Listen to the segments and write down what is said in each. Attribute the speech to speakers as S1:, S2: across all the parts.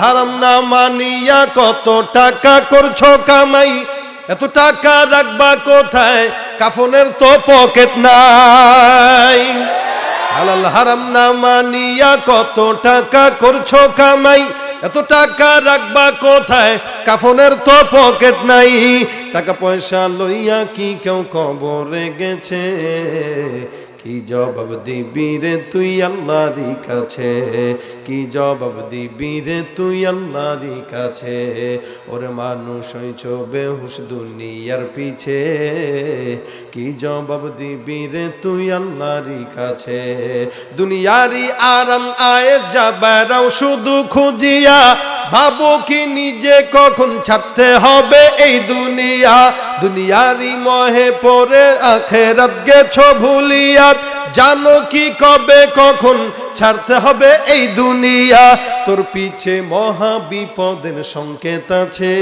S1: হারাম না মানিয়া কত টাকা করছ কামাই? এত টাকা রাখবা কোথায়? কাফনের তো পকেট নাই। হালাল হারাম না মানিয়া কত টাকা করছ কামাই? এত টাকা রাখবা কোথায়? কাফনের তো পকেট নাই। টাকা পয়সা লইয়া কি কেউ কবরে গেছে? কি জবাব দিবি রে তুই আল্লাহরই কাছে? কি জবাব দিবি রে তুই আল্লাহরই কাছে? ওরে মানুষ হইছ বেহুশ দুনিয়ার পিছে। কি জবাব দিবি রে তুই আল্লাহরই কাছে? দুনিয়ারি আরাম আয়ের যাবারাও শুধু খুঁজিয়া ভাবো কি নিজে কখন ছাড়তে হবে এই দুনিয়া। দুনিয়ারি মহে পরে আখেরাত গেছ ভুলিয়া। জানো কি কবে কখন ছাড়তে হবে এই দুনিয়া। তোর পিছে মহা বিপদের সংকেত আছে।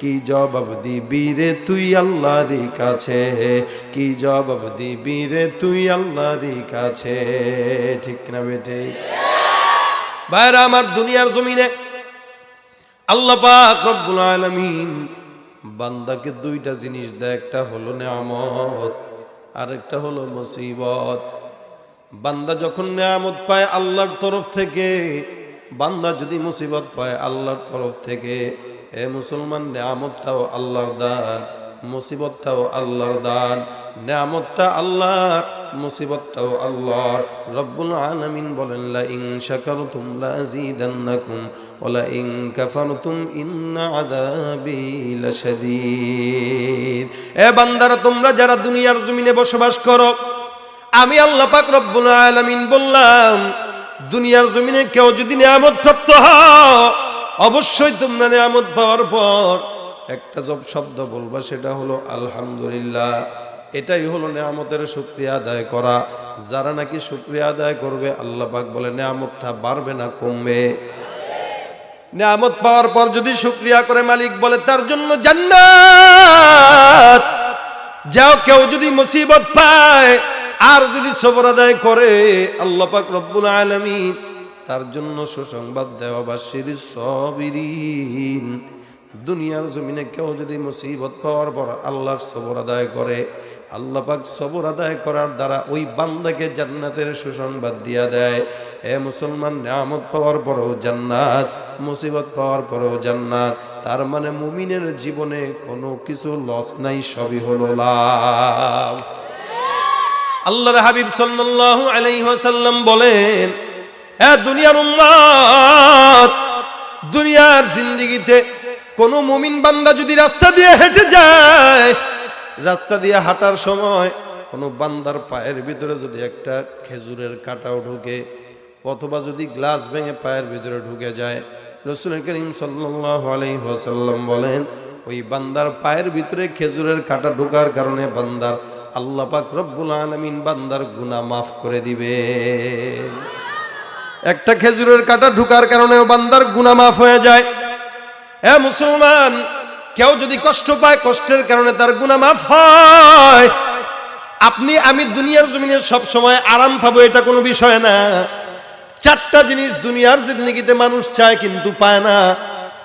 S1: কি জবাব দিবি রে তুই আল্লাহর কাছে? কি জবাব দিবি রে তুই আল্লাহর কাছে? ঠিক না বেটে? ভাইরা, আমার দুনিয়ার জমিনে আল্লাহ পাক রব্বুল আলামিন বান্দাকে দুইটা জিনিস দেয়, একটা হলো নেয়ামত আরেকটা হলো মুসিবত। বান্দা যখন নেয়ামত পায় আল্লাহর তরফ থেকে, বান্দা যদি মুসিবত পায় আল্লাহর তরফ থেকে, এ মুসলমান, নেয়ামতটাও আল্লাহর দান, মুসিবতটাও আল্লাহর দান, নেয়ামতটা আল্লাহর মুসিবতটাও আল্লাহর রব্বুল আলামিন বলেন লা ইন শাকারতুম লা আযীদান্নাকুম ওয়া লা ইন কাফারতুম ইন্না লাশাদীদ। এ বান্দারা, তোমরা যারা দুনিয়ার জমিনে বসবাস করো, আমি আল্লাহ পাক রব্বুল আলামিন বললাম, দুনিয়ার জমিনে কেউ যদি নিয়ামত প্রাপ্ত হও, অবশ্যই তোমরা নিয়ামত পাওয়ার পর একটা শব্দ বলবা, সেটা হলো, আলহামদুলিল্লাহ। এটাই হলো নেয়ামতের শুক্রিয়া আদায় করা। যারা নাকি শুক্রিয়া আদায় করবে, আল্লাহ পাক বলে, নেয়ামতটা বাড়বে না, কমবে। নেয়ামত পাওয়ার পর যদি শুক্রিয়া করে মালিক বলে, তার জন্য জান্নাত। যাও, কেউ যদি মুসিবত পায়, আর যদি সবর আদায় করে, আল্লাহ পাক রব্বুল আলামিন তার জন্য সুসংবাদ দেওয়া বা শিরির সবিরিন। দুনিয়ার জমিনে কেউ যদি মুসিবত পাওয়ার পর আল্লাহর সবর আদায় করে, আল্লাহ পাক সবর আদায় করার দ্বারা ওই বান্দাকে জান্নাতের সুসংবাদ দিয়া দেয়। এ মুসলমান, নিয়ামত পাওয়ার পরেও জান্নাত, মুসিবত পাওয়ার পরেও জান্নাত। তার মানে মুমিনের জীবনে কোনো কিছু লস নাই, সবই হলো লাভ। আল্লাহর হাবিব সাল্লাল্লাহু আলাইহি ওয়াসাল্লাম বলেন হ্যাঁ দুনিয়ার উম্মত দুনিয়ার জিন্দেগিতে কোন মুমিন বান্দা যদি রাস্তা দিয়ে হেঁটে যায়, রাস্তা দিয়ে হাঁটার সময় কোনো বান্দার পায়ের ভিতরে যদি একটা খেজুরের কাটাও ঢুকে, অথবা যদি গ্লাস ভেঙে পায়ের ভিতরে ঢুকে যায়, রসুল করিম আলাইহি বলেন, ওই বান্দার পায়ের ভিতরে খেজুরের কাটা ঢোকার কারণে বান্দার আল্লাহ পাক রব্বুল আলামিন বান্দার গুনাহ মাফ করে দিবে। একটা খেজুরের কাটা ঢুকার কারণেও বান্দার গুনাহ মাফ হয়ে যায় হ্যাঁ মুসলমান, কেউ যদি কষ্ট পায়, কষ্টের কারণে তার গুনাহ মাফ হয়। আপনি, আমি দুনিয়ার জমিনে সব সময় আরাম পাবো, এটা কোনো বিষয় না। চারটা জিনিস দুনিয়ার জিন্দগিতে মানুষ চায় কিন্তু পায় না।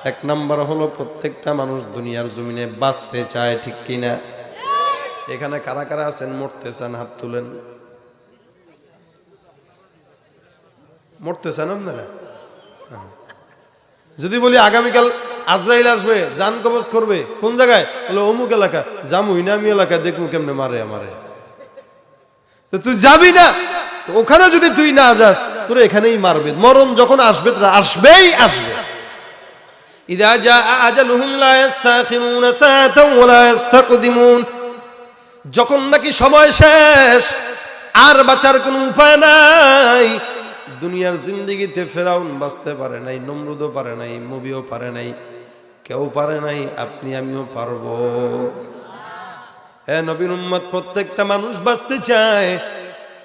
S1: এক নাম্বার হলো, প্রত্যেকটা মানুষ দুনিয়ার জমিনে বাঁচতে চায়, ঠিক কিনা এখানে কারা কারা আছেন? মরতে চান হাত তুলেন। মরতে চান আপনারা। যদি বলি, আগামীকাল আজরাইল আসবে জান কবজ করবে। কোন জায়গায়? বলে, অমুক এলাকা। জামুই না আমি এলাকা, দেখব কেমনে মারে আমারে। তো তুই যাবি না? ওখানে যদি তুই না যাস, তোর এখানেই মারবে। মরণ যখন আসবে, তোরা আসবেই আসবে। যখন নাকি সময় শেষ, আর বাঁচার কোনো উপায় নাই। দুনিয়ার জিন্দিগিতে ফেরাউন বাঁচতে পারে নাই, নমরুদও পারে নাই মুভিও পারে নাই। কেউ পারে নাই, আপনি, আমিও পারব। হ্যাঁ নবীন উম্মত প্রত্যেকটা মানুষ বাঁচতে চায়,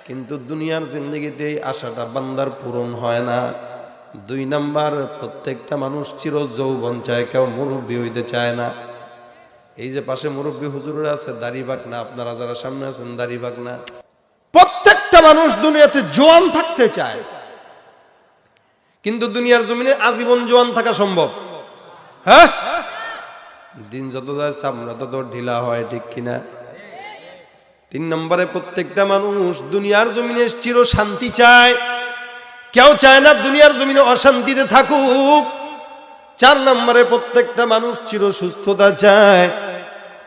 S1: কিন্তু দুনিয়ার জিন্দগিতে আশাটা বান্দার পূরণ হয় না। দুই নাম্বার, প্রত্যেকটা মানুষ চির যৌবন চায়, কেউ মুরব্বী হইতে চায় না। এই যে পাশে মুরব্বী হুজুরের আছে, দাড়ি বাক না আপনারা যারা সামনে আছেন, দাড়ি বাক না প্রত্যেকটা মানুষ দুনিয়াতে জোয়ান থাকতে চায়, কিন্তু দুনিয়ার জমিনে আজীবন জোয়ান থাকা সম্ভব। হ্যাঁ? দিন যত যায়, চামড়া তত ঢিলা হয়, ঠিক কিনা? তিন নম্বরে প্রত্যেকটা মানুষ দুনিয়ার জমিনে চির শান্তি চায়। কেউ চায় না দুনিয়ার জমিনে অশান্তিতে থাকুক। চার নম্বরে প্রত্যেকটা মানুষ চির সুস্থতা চায়।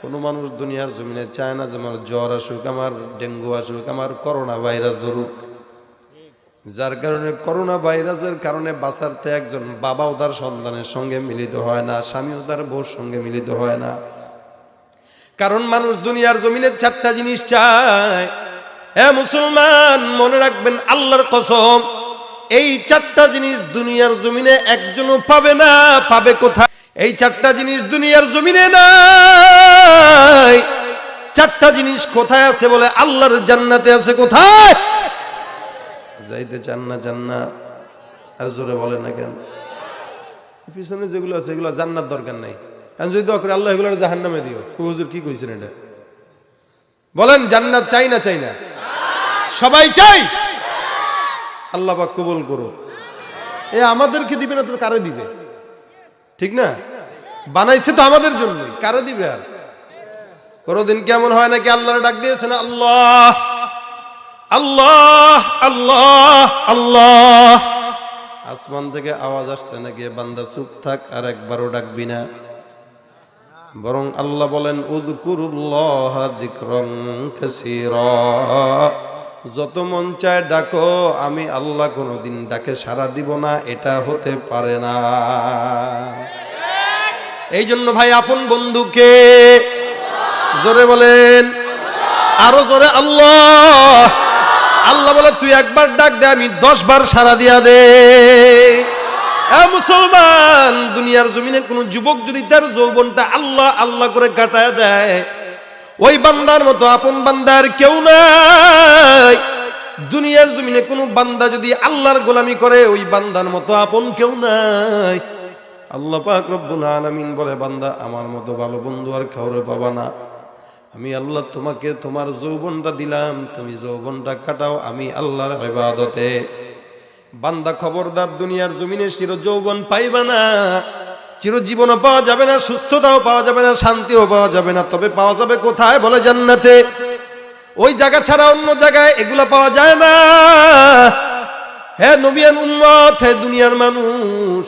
S1: কোনো মানুষ দুনিয়ার জমিনে চায় না যে, আমার জ্বর আসুক, আমার ডেঙ্গু আসুক, আমার করোনা ভাইরাস ধরুক। যার কারণে করোনা ভাইরাসের কারণে বাঁচাতে একজন বাবাও তার সন্তানের সঙ্গে মিলিত হয় না, স্বামীও তার বউর সঙ্গে মিলিত হয় না। কারণ মানুষ দুনিয়ার জমিনে চারটা জিনিস চায়। হ্যাঁ মুসলমান, মনে রাখবেন আল্লাহর কসম, এই চারটা জিনিস দুনিয়ার জমিনে একজনও পাবে না, পাবে কোথায়? এই চারটা জিনিস দুনিয়ার জমিনে নাই। চারটা জিনিস কোথায় আছে বলে আল্লাহর জান্নাতে আছে কোথায়? যাইতে চান না চান না। আর জোরে বলে না কেন? পিছনে যেগুলো আছে, এগুলো জান্নার দরকার নাই। আমি যদি দোয়া করে, আল্লাহ এগুলো জাহান নামে দিও হুজুর, কি কইছেন এটা? বলেন, জান্নাত চাই না চাই না? সবাই চাই? আল্লাহ পাক কবুল করো এ আমাদেরকে দিবে না, তো কারে দিবে? ঠিক না? বানাইছে তো আমাদের জন্য কারে দিবে আর? কোনোদিন কেমন হয় নাকি আল্লাহর ডাক দিয়েছে না আল্লাহ? আল্লাহ আল্লাহ আল্লাহ। আসমান থেকে আওয়াজ আসছে নাকি? বান্দা চুপ থাক, আর একবারও ডাকবি না। বরং আল্লাহ বলেন, উদকুরুল্লাহ যত মন চায় ডাকো, আমি আল্লাহ কোনোদিন ডাকে সারা দিব না, এটা হতে পারে না। এই জন্য ভাই, আপন বন্ধুকে জোরে বলেন, আরও জোরে আল্লাহ। আল্লাহ বলে, তুই একবার ডাক দে, আমি দশ বার সারা দিয়া দে। মুসলমান, দুনিয়ার জমিনে কোন যুবক যদি তার যৌবনটা আল্লাহ আল্লাহ করে কাটায় দেয়, ওই বান্দার মতো আপন বান্দার কেউ নাই। দুনিয়ার জমিনে কোনো বান্দা যদি আল্লাহর গোলামি করে, ওই বান্দার মতো আপন কেউ নাই। আল্লাহ পাক রব্বুল আলামিন বলে, বান্দা, আমার মতো ভালো বন্ধু আর কাউরে পাবা না। আমি আল্লাহ তোমাকে তোমার যৌবনটা দিলাম, তুমি যৌবনটা কাটাও আমি আল্লাহর ইবাদতে। বান্দা খবরদার, দুনিয়ার জমিনে চির যৌবন পাইবা না চিরজীবনও পাওয়া যাবে না, সুস্থতাও পাওয়া যাবে না, শান্তিও পাওয়া যাবে না, তবে পাওয়া যাবে কোথায় বলে জান্নাতে? ওই জায়গা ছাড়া অন্য জায়গায় এগুলো পাওয়া যায় না। হে নবিয়ান উম্মত, হে দুনিয়ার মানুষ,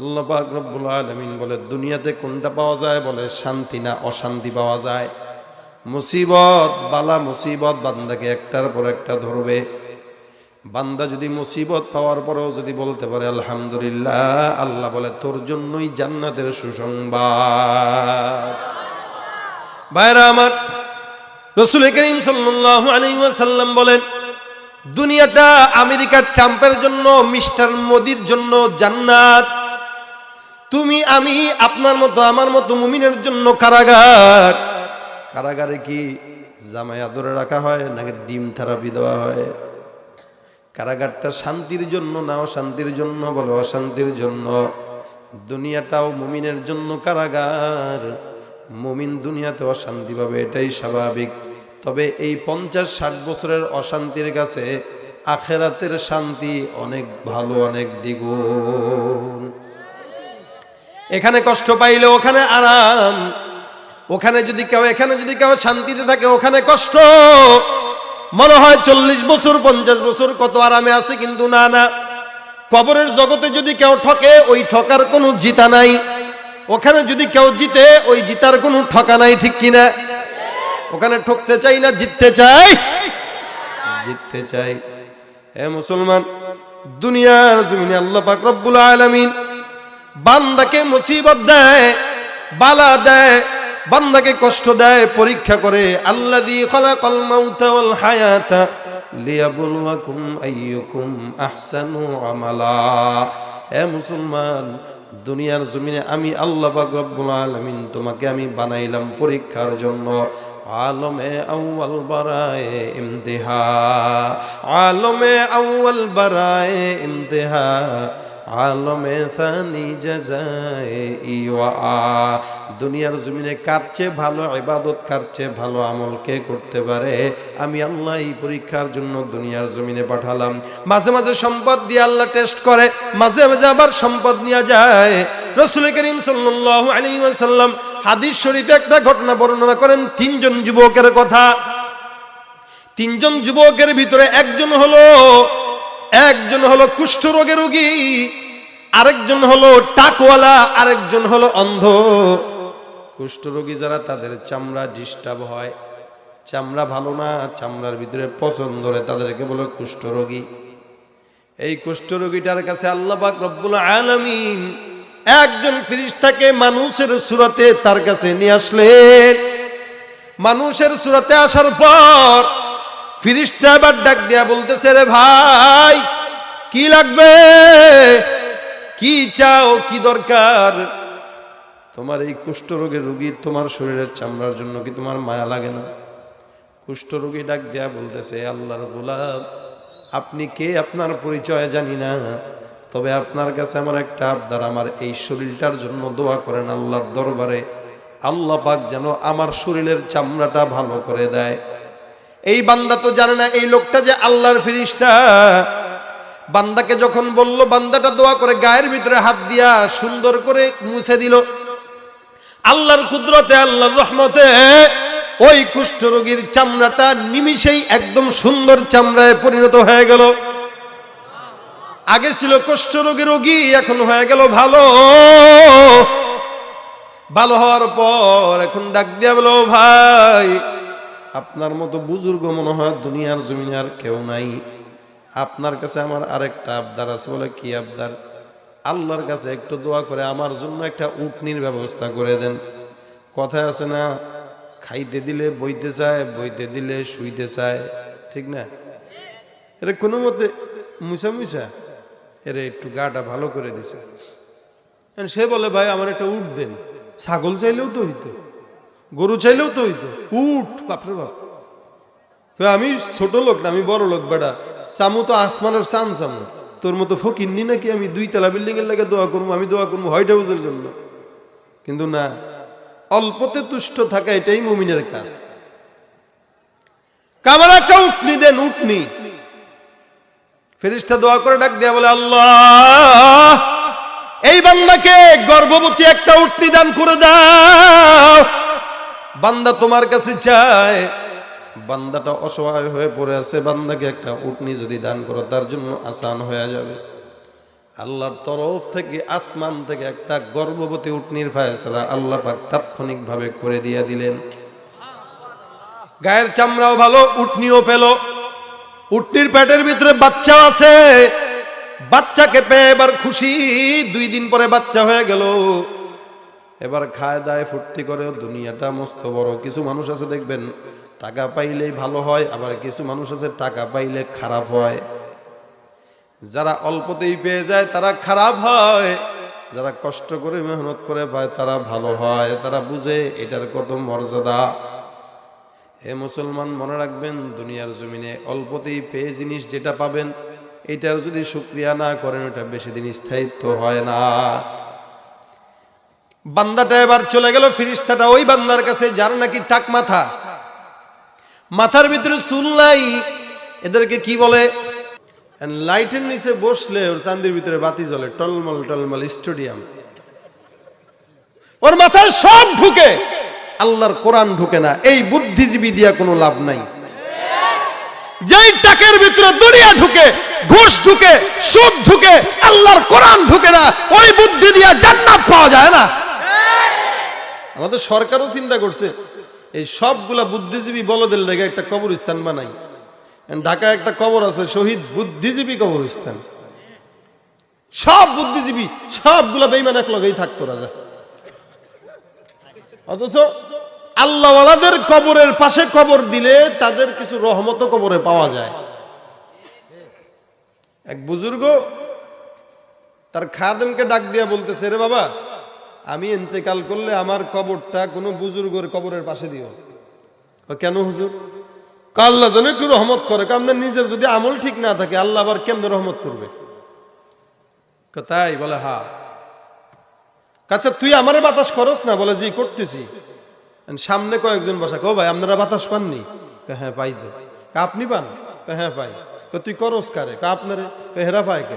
S1: আল্লাহ পাক রব্বুল আলামিন বলে, দুনিয়াতে কোনটা পাওয়া যায় বলে, শান্তি না অশান্তি পাওয়া যায়। মুসিবত, বালা মুসিবত, বান্দাকে একটার পর একটা ধরবে। বান্দা যদি মুসিবত পাওয়ার পরেও যদি বলতে পারে, আলহামদুলিল্লাহ, আল্লাহ বলে, তোর জন্যই জান্নাতের সুসংবাদ। ভাইরা আমার, রসুল করিম সাল্লাল্লাহু আলাইহি ওয়াসাল্লাম বলেন, দুনিয়াটা আমেরিকার ট্রাম্পের জন্য, মিস্টার মোদির জন্য জান্নাত। তুমি, আমি, আপনার মতো, আমার মতো মুমিনের জন্য কারাগার। কারাগারে কি জামাই আদরে রাখা হয় নাকি ডিম থেরাপি দেওয়া হয়? কারাগারটা শান্তির জন্য না অশান্তির জন্য? বলো অশান্তির জন্য। দুনিয়াটাও মুমিনের জন্য কারাগার। মুমিন দুনিয়াতে অশান্তি পাবে, এটাই স্বাভাবিক। তবে এই পঞ্চাশ ষাট বছরের অশান্তির কাছে আখেরাতের শান্তি অনেক ভালো, অনেক দ্বিগুণ। এখানে কষ্ট পাইলে ওখানে আরাম। ওখানে যদি কেউ, এখানে যদি কেউ শান্তিতে থাকে, ওখানে কষ্ট। মনে হয় চল্লিশ বছর, পঞ্চাশ বছর কত আরামে আছে, কিন্তু না না। কবরের জগতে যদি কেউ ঠকে, ওই ঠকার কোনো জিতা নাই। ওখানে যদি কেউ জিতে, ওই জিতার কোনো ঠকা নাই, ঠিক কিনা ওখানে ঠকতে চাই না, জিততে চাই? জিততে চাই। হে মুসলমান, দুনিয়ার জমিনে আল্লাহ পাক রব্বুল আলামিন বান্দাকে মুসিবত দেয়, বালা দেয় বান্দাকে কষ্ট দেয়, পরীক্ষা করে, আল্লাযী খালাকাল মাউতা ওয়াল হায়াতা লিয়াবলুয়াকুম আইয়ুকুম আহসানু আমালা। হে মুসলমান, দুনিয়ার জমিনে আমি আল্লাহ পাক রব্বুল আলামিন তোমাকে আমি বানাইলাম পরীক্ষার জন্য। আলমে আউয়াল বারায়ে ইমতিহা, আলমে আউয়াল বারায়ে ইমতিহা। আলমে সানি জাজায়ে ইওয়া দুনিয়ার জমিনে চেয়ে ভালো ইবাদত চেয়ে ভালো আমল কে করতে পারে? আমি আল্লাহ এই পরীক্ষার জন্য দুনিয়ার জমিনে পাঠালাম। মাঝে মাঝে সম্পদ দিয়ে আল্লাহ টেস্ট করে, মাঝে মাঝে আবার সম্পদ নিয়ে যায়। রসুল করিম সাল্লাল্লাহু আলাইহি ওয়াসাল্লাম হাদিস শরীফে একটা ঘটনা বর্ণনা করেন, তিনজন যুবকের কথা। তিনজন যুবকের ভিতরে একজন হলো একজন হলো কুষ্ঠ রোগের রোগী, আরেকজন হলো টাকওয়ালা, আরেকজন হলো অন্ধ। কুষ্ঠ রোগী যারা, তাদের চামড়া ডিস্টার্ব হয়। চামড়া ভালো না, চামড়ার ভিতরে পছন্দ ধরে, তাদেরকে বলে কুষ্ঠ রোগী। এই কুষ্ঠ রোগীটার কাছে আল্লাহ পাক রব্বুল আলামিন একজন ফিরিস্তাকে মানুষের সুরতে তার কাছে নিয়ে আসলেন। মানুষের সুরতে আসার পর ফিরিস্তা এবার ডাক দিয়া বলতেছে, রে ভাই, কি লাগবে? কি চাও? কি দরকার? তোমার এই কুষ্ঠরোগের রোগী তোমার শরীরের চামড়ার জন্য কি তোমার মায়া লাগে না? কুষ্ঠরোগী ডাক দেয়া বলতেছে আল্লাহর গোলাপ আপনি কে? আপনার পরিচয় জানি না। তবে আপনার কাছে আমার একটা আবদার, আমার এই শরীরটার জন্য দোয়া করেন আল্লাহর দরবারে। আল্লাহ পাক যেন আমার শরীরের চামড়াটা ভালো করে দেয়। এই বান্দা তো জানে না, এই লোকটা যে আল্লাহর ফিরিস্তা বান্দাকে যখন বলল, বান্দাটা দোয়া করে গায়ের ভিতরে হাত দিয়া সুন্দর করে মুছে দিল। আল্লাহর কুদরতে, আল্লাহর রহমতে ওই কুষ্ঠরোগীর চামড়াটা নিমিষেই একদম সুন্দর চামড়ায় পরিণত হয়ে গেল। আগে ছিল কুষ্ঠরোগী রোগী এখন হয়ে গেল ভালো। ভালো হওয়ার পর এখন ডাক দিয়া বলো ভাই আপনার মতো বুজুর্গ মনে হয় দুনিয়ার জমিনে আর কেউ নাই। আপনার কাছে আমার আরেকটা আবদার আছে, বলে কি আবদার? আল্লাহর কাছে একটু দোয়া করে আমার জন্য একটা উটনির ব্যবস্থা করে দেন। কথায় আছে না, খাইতে দিলে বইতে চায়, বইতে দিলে শুইতে চায়। ঠিক না? এটা কোনো মতে মুসা মুসা এরে একটু গাটা ভালো করে দিছে। সে বলে, ভাই, আমার একটা উট দেন। ছাগল চাইলেও তো হইতো। গরু চাইলেও তো হইতো। উঠ বাপরে বাপ। আমি ছোট লোক না, আমি বড় লোক বেটা। চামু তো আসমানের চান চামু। তোর মতো ফকিরনি নাকি আমি দুই তলা বিল্ডিং এর লাগে দোয়া করব, আমি দোয়া করব হোয়াইট হাউসের জন্য। কিন্তু না, অল্পতে তুষ্ট থাকা এটাই মুমিনের কাজ। কামার একটা উঠনি দেন উঠনি ফেরিস্তা দোয়া করে ডাক দেয়া বলে, আল্লাহ, এই বান্দাকে গর্ভবতী একটা উটনি দান করে দাও। বান্দা তোমার কাছে চায়। বান্দাটা অসহায় হয়ে পড়ে আছে, বান্দাকে একটা উটনি যদি দান করো, তার জন্য আসান হয়ে যাবে। আল্লাহর তরফ থেকে, আসমান থেকে একটা গর্ভবতী উটনির ফায়সালা আল্লাহ পাক তাৎক্ষণিকভাবে করে দিয়ে দিলেন। গায়ের চামড়াও ভালো, উটনিও পেল। উটনির পেটের ভিতরে বাচ্চা আছে। বাচ্চাকে পেয়ে এবার খুশি। দুই দিন পরে বাচ্চা হয়ে গেল। এবার খায় দায় ফুর্তি করে দুনিয়াটা মস্ত বড়। কিছু মানুষ আছে দেখবেন, টাকা পাইলেই ভালো হয়, আবার কিছু মানুষ আছে টাকা পাইলে খারাপ হয়। যারা অল্পতেই পেয়ে যায়, তারা খারাপ হয়। যারা কষ্ট করে মেহনত করে পায়, তারা ভালো হয়। তারা বুঝে, এটার কত মর্যাদা। হে মুসলমান, মনে রাখবেন, দুনিয়ার জমিনে অল্পতেই পেয়ে জিনিস যেটা পাবেন, এটার যদি শুক্রিয়া না করেন, ওটা বেশি দিন স্থায়িত্ব হয় না। বান্দাটা এবার চলে গেল, ফিরিস্তাটা ওই বান্দার কাছে, যার নাকি টাক মাথা। মাথার ভিতরে চুল নাই। এদেরকে কি বলে? লাইটের নিচে বসলে ওর চান্দির ভিতরে বাতি জ্বলে, টলমল টলমল স্টেডিয়াম। ওর মাথায় সব ঢুকে। আল্লাহর কোরআন ঢুকে না, এই বুদ্ধিজীবী দিয়া কোনো লাভ নাই। যেই টাকের ভিতরে দুনিয়া ঢুকে, ঘুষ ঢুকে, সুদ ঢুকে, আল্লাহর কোরআন ঢুকে না, ওই বুদ্ধি দিয়া জান্নাত পাওয়া যায় না। আমাদের সরকারও চিন্তা করছে, এই সবগুলা বুদ্ধিজীবী বলদের লেগে একটা কবরস্থান বানাই। ঢাকায় একটা কবর আছে, শহীদ বুদ্ধিজীবী কবরস্থান। সব বুদ্ধিজীবী, সবগুলা বেইমান এক লগেই থাকতো, রাজা। অথচ আল্লাহওয়ালাদের কবরের পাশে কবর দিলে তাদের কিছু রহমত কবরে পাওয়া যায়। এক বুজুর্গ তার খাদেমকে ডাক দিয়া বলতেছে, রে বাবা আমি ইন্তেকাল করলে আমার কবরটা কোনো বুজুর্গের কবরের পাশে দিও। কেন হুজুর? আল্লাহ যেন একটু রহমত করে। কারণ নিজের যদি আমল ঠিক না থাকে, আল্লাহ আবার কেমনে রহমত করবে? তাই? বলে, হা। আচ্ছা তুই আমারে বাতাস করস না? বলে, জি, করতেছি। সামনে কয়েকজন বসা। কো ভাই, আপনারা বাতাস পাননি? হ্যাঁ পাই তো। আপনি পান? হ্যাঁ পাই। তুই করস কারে? আপনারে? হেরা পায় কে?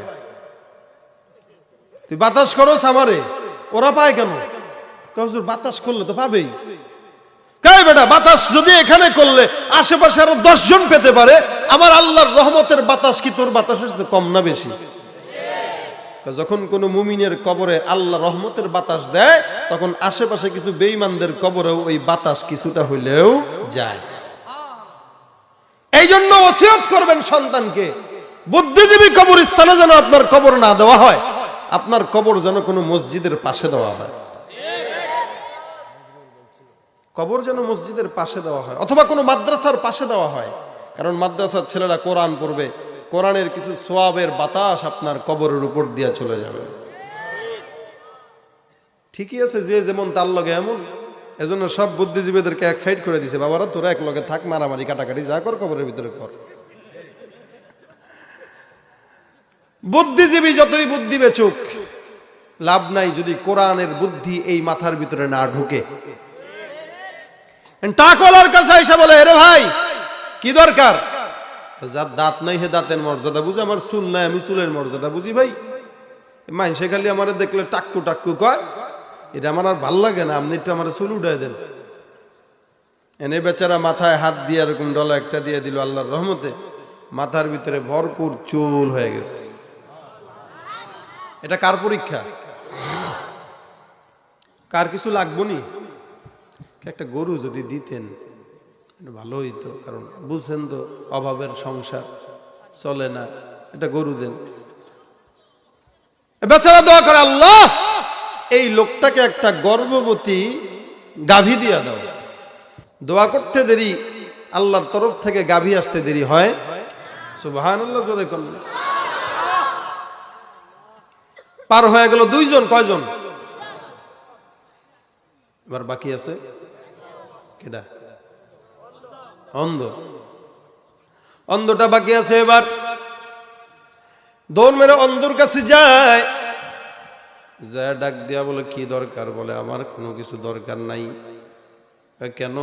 S1: তুই বাতাস করস আমারে? ওরা পায় কেন? কয়, বাতাস করলে তো পাবেই। কাই বেটা বাতাস যদি এখানে করলে আশেপাশে আরও জন পেতে পারে আমার আল্লাহর রহমতের বাতাস কি তোর বাতাসের চেয়ে কম না বেশি? যখন কোন মুমিনের কবরে আল্লাহ রহমতের বাতাস দেয় তখন আশেপাশে কিছু বেঈমানদের কবরেও ওই বাতাস কিছুটা হইলেও যায়। করবেন সন্তানকে। বুদ্ধিজীবী কবর স্থানে যেন আপনার কবর না দেওয়া হয়। আপনার কবর যেন কোনো মসজিদের পাশে দেওয়া হয়। কবর যেন মসজিদের পাশে দেওয়া হয়, অথবা কোনো মাদ্রাসার পাশে দেওয়া হয়। কারণ মাদ্রাসার ছেলেরা কোরআন পড়বে, কোরআনের কিছু সোয়াবের বাতাস আপনার কবরের উপর দিয়ে চলে যাবে। ঠিকই আছে, যে যেমন তার লগে এমন, এজন্য সব বুদ্ধিজীবীদেরকে এক সাইড করে দিছে, বাবারা, তোরা এক লগে থাক, মারামারি, কাটাকাটি যা কর, কবরের ভিতরে কর। বুদ্ধিজীবী যতই বুদ্ধি বেচুক লাভ নাই যদি কোরআনের বুদ্ধি এই মাথার ভিতরে না ঢুকে। টাকওয়ালার কাছে এসে বলে, এরে ভাই, কি দরকার? যার দাঁত নাই হে দাঁতের মর্যাদা বুঝি, আমার চুল নাই, আমি চুলের মর্যাদা বুঝি ভাই। মানুষে খালি আমার দেখলে টাক্কু টাক্কু কয়, এটা আমার আর ভালো লাগে না, আপনি একটু আমার চুল উঠাই দেন। এনে বেচারা মাথায় হাত দিয়ে এরকম ডলা একটা দিয়ে দিল আল্লাহর রহমতে। মাথার ভিতরে ভরপুর চুল হয়ে গেছে। এটা কার পরীক্ষা? কার কিছু লাগবো নি? একটা গরু যদি দিতেন ভালো হইতো, কারণ বুঝছেন তো অভাবের সংসার, চলে না, এটা গরু দেন। বেচারা দোয়া করে, আল্লাহ, এই লোকটাকে একটা গর্ভবতী গাভী দিয়া দাও। দোয়া করতে দেরি, আল্লাহর তরফ থেকে গাভী আসতে দেরি হয়। সুবাহান আল্লাহ পার হয়ে গেল দুইজন, কয়জন? এবার বাকি আছে? কেডা? অন্ধ। অন্ধটা বাকি আছে এবার। দৌড় মেরে অন্ধর কাছে যায়। যা ডাক দিয়া বলে, কি দরকার? বলে, আমার কোনো কিছু দরকার নাই। কেন?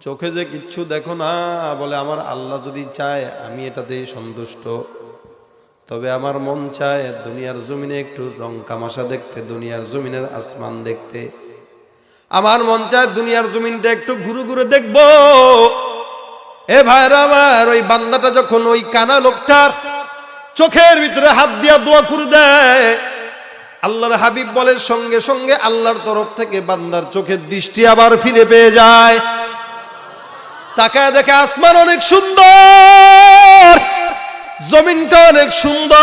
S1: চোখে যে কিচ্ছু দেখো না। বলে, আমার আল্লাহ যদি চায়, আমি এটাতেই সন্তুষ্ট। তবে আমার মন চায় দুনিয়ার জমিনে একটু রং কামাশা দেখতে, দুনিয়ার জমিনের আসমান দেখতে। আমার মন চায় দুনিয়ার জমিনটা একটু ঘুরে ঘুরে দেখব। এ ভাইরা আমার, ওই বান্দাটা যখন ওই কানা লোকটার চোখের ভিতরে হাত দিয়া দোয়া করে দেয়, আল্লাহর হাবিব বলে সঙ্গে সঙ্গে আল্লাহর তরফ থেকে বান্দার চোখের দৃষ্টি আবার ফিরে পেয়ে যায়। তাকায় দেখে আসমান অনেক সুন্দর, জমিনটা অনেক সুন্দর,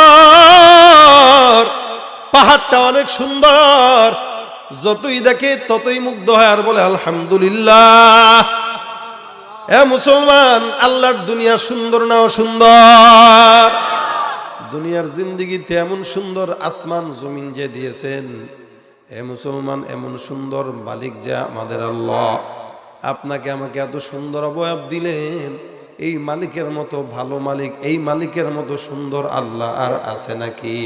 S1: পাহাড়টা অনেক সুন্দর। যতই দেখে ততই মুগ্ধ হয় আর বলে, আলহামদুলিল্লাহ। এ মুসলমান, আল্লাহর দুনিয়া সুন্দর না সুন্দর দুনিয়ার জিন্দিগিতে এমন সুন্দর, আসমান, জমিন যে দিয়েছেন। এ মুসলমান, এমন সুন্দর মালিক যে আমাদের আল্লাহ। আপনাকে আমাকে এত সুন্দর অবয়ব দিলেন। এই মালিকের মতো ভালো মালিক, এই মালিকের মতো সুন্দর আল্লাহ আর আছে নাকি?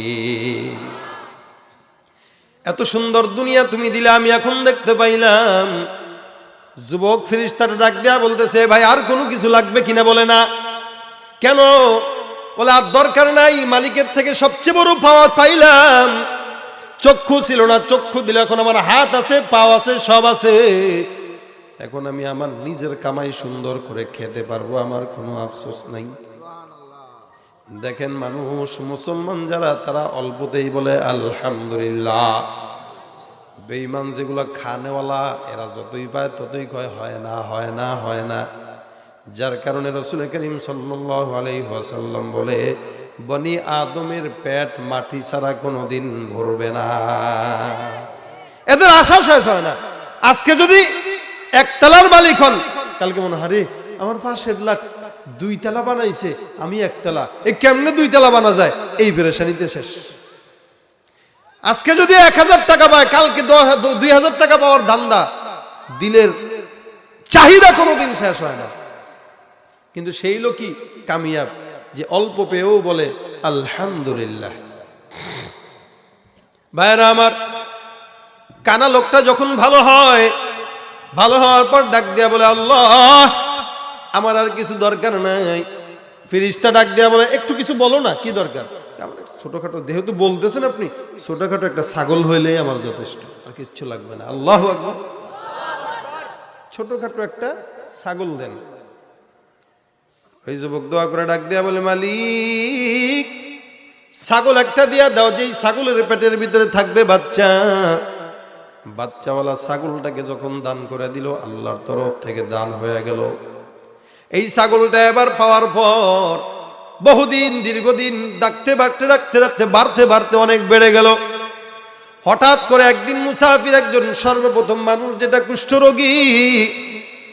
S1: এত সুন্দর দুনিয়া তুমি দিলে, আমি এখন দেখতে পাইলাম। যুবক ফিরিস্তার ডাক দেয়া বলতেছে, ভাই, আর কোনো কিছু লাগবে কিনা? বলে, না। কেন? বলে, আর দরকার নাই, মালিকের থেকে সবচেয়ে বড় পাওয়া পাইলাম। চক্ষু ছিল না, চক্ষু দিলে এখন আমার হাত আছে, পাও আছে, সব আছে। এখন আমি আমার নিজের কামাই সুন্দর করে খেতে পারব, আমার কোনো আফসোস নাই। দেখেন মানুষ, মুসলমান যারা, তারা অল্পতেই বলে, আলহামদুলিল্লাহ। বেইমান যেগুলো খানেওয়ালা, এরা যতই পায় ততই কয়, হয় না হয় না হয় না। যার কারণে রসুল করিম সাল্লাহ আলাই ওয়াসাল্লাম বলে, বনি আদমের পেট মাটি ছাড়া কোনোদিন ভরবে না। এদের আশা শেষ হয় না। আজকে যদি একতলার মালিক হন, কালকে মনে হারে আমার পাশের লাখ দুই তালা বানাইছে, আমি একতলা। এই কেমনে দুই তালা বানা যায়? এই পেরেশানিতে শেষ। আজকে যদি এক হাজার টাকা পায়, কালকে দুই হাজার টাকা পাওয়ার ধান্দা দিলের চাহিদা কোনোদিন শেষ হয় না। কিন্তু সেই লোকই কামিয়াব, যে অল্প পেয়েও বলে, আলহামদুলিল্লাহ। ভাইরা আমার, কানা লোকটা যখন ভালো হয়, ভালো হওয়ার পর ডাক দিয়া বলে, আল্লাহ আমার আর কিছু দরকার নাই। ফিরিস্তা ডাক দেওয়া বলে, একটু কিছু বলো না, কি দরকার? ছোটখাটো, যেহেতু বলতেছেন আপনি, ছোটখাটো একটা ছাগল হইলেই আমার যথেষ্ট, আর কিচ্ছু লাগবে না। আল্লাহ আকবর। ছোটখাটো একটা ছাগল দেন। ওই যুবক দোয়া করে ডাক দিয়া বলে, মালিক, ছাগল একটা দিয়া দাও, যেই ছাগলের পেটের ভিতরে থাকবে বাচ্চা। বাচ্চাওয়ালা ছাগলটাকে যখন দান করে দিল, আল্লাহর তরফ থেকে দান হয়ে গেল। এই ছাগলটা এবার পাওয়ার পর বহুদিন, দীর্ঘদিন ডাকতে বাড়তে রাখতে রাখতে বাড়তে বাড়তে অনেক বেড়ে গেল। হঠাৎ করে একদিন মুসাফির একজন সর্বপ্রথম মানুষ যেটা কুষ্ঠরোগী